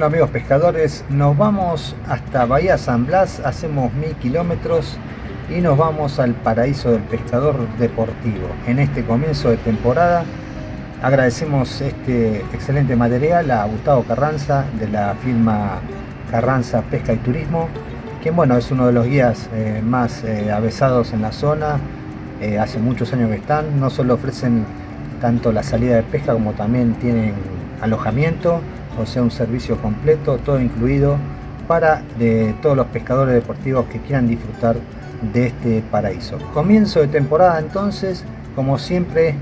Bueno amigos pescadores, nos vamos hasta Bahía San Blas, hacemos mil kilómetros y nos vamos al paraíso del pescador deportivo. En este comienzo de temporada agradecemos este excelente material a Gustavo Carranza de la firma Carranza Pesca y Turismo, quien bueno es uno de los guías eh, más eh, avesados en la zona, eh, hace muchos años que están, no solo ofrecen tanto la salida de pesca como también tienen alojamiento, o sea un servicio completo, todo incluido para de todos los pescadores deportivos que quieran disfrutar de este paraíso. Comienzo de temporada entonces, como siempre,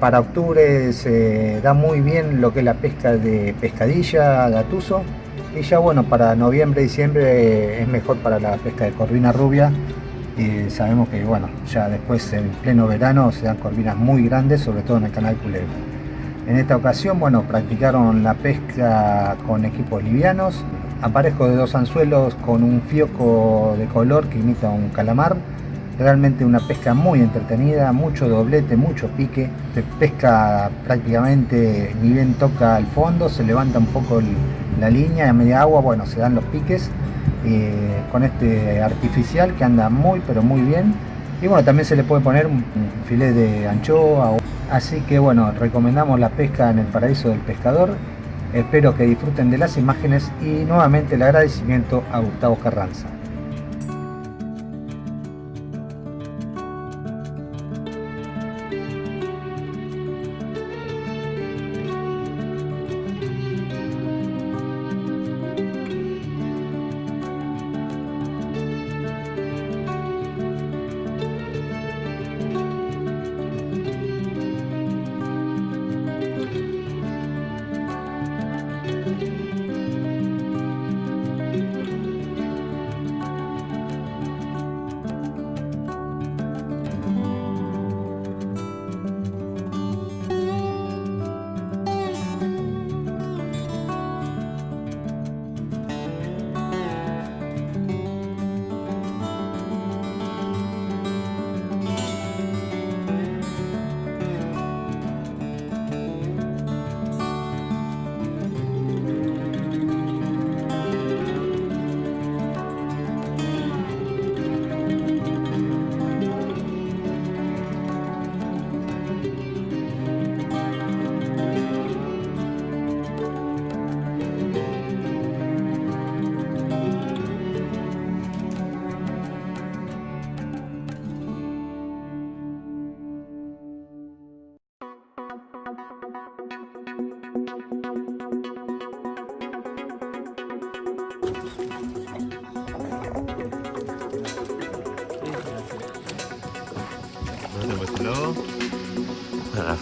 para octubre se da muy bien lo que es la pesca de pescadilla, gatuso, y ya bueno, para noviembre, diciembre es mejor para la pesca de corvina rubia, y sabemos que bueno, ya después en pleno verano se dan corvinas muy grandes, sobre todo en el canal Culebra. En esta ocasión, bueno, practicaron la pesca con equipos livianos, aparejo de dos anzuelos con un fioco de color que imita un calamar. Realmente una pesca muy entretenida, mucho doblete, mucho pique. Se pesca prácticamente ni bien toca al fondo, se levanta un poco la línea, a media agua, bueno, se dan los piques. Eh, con este artificial que anda muy pero muy bien. Y bueno, también se le puede poner un filet de anchoa. Así que bueno, recomendamos la pesca en el paraíso del pescador Espero que disfruten de las imágenes y nuevamente el agradecimiento a Gustavo Carranza.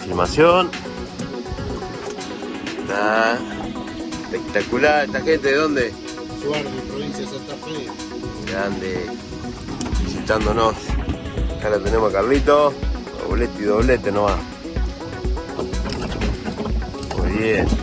Filmación. Está espectacular. ¿Esta gente de dónde? Suárez, provincia de Santa Fe. Grande. Visitándonos. Acá la tenemos a Carlito. Doblete y doblete no va. Muy bien.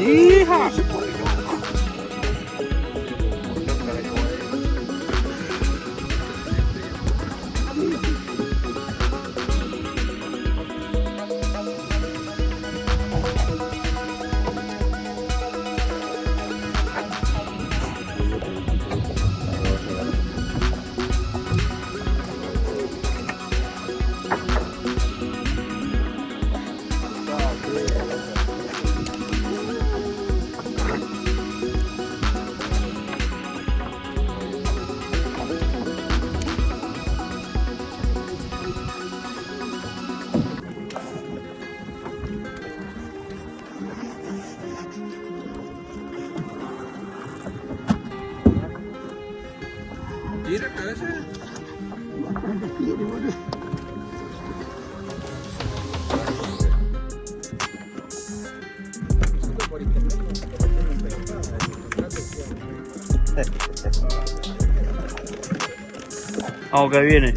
厉害。Vamos que viene.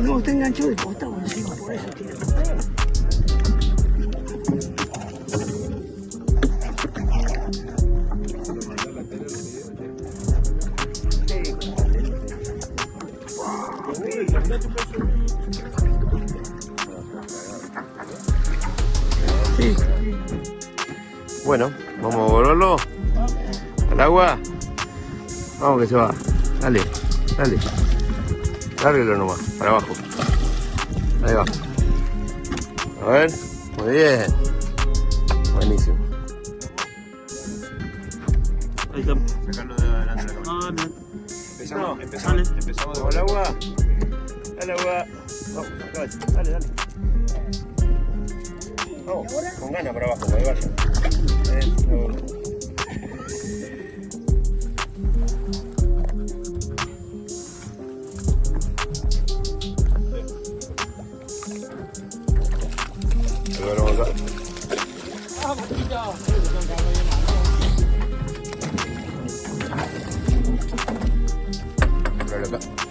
No, está enganchado de costado encima, por eso tiene. Bueno, vamos a volverlo al agua. Vamos que se va. Dale, dale. Lárguelo nomás, para abajo. Ahí va. A ver, muy bien. Buenísimo. Ahí está. Sacarlo de adelante de la Ah, bien. Empezamos, Dale. empezamos, empezamos con el agua. Dale agua. Vamos, acá. Dale, dale. Vamos, con ganas para abajo, para que vaya. Eso. Ahora vamos acá. Ponelo acá.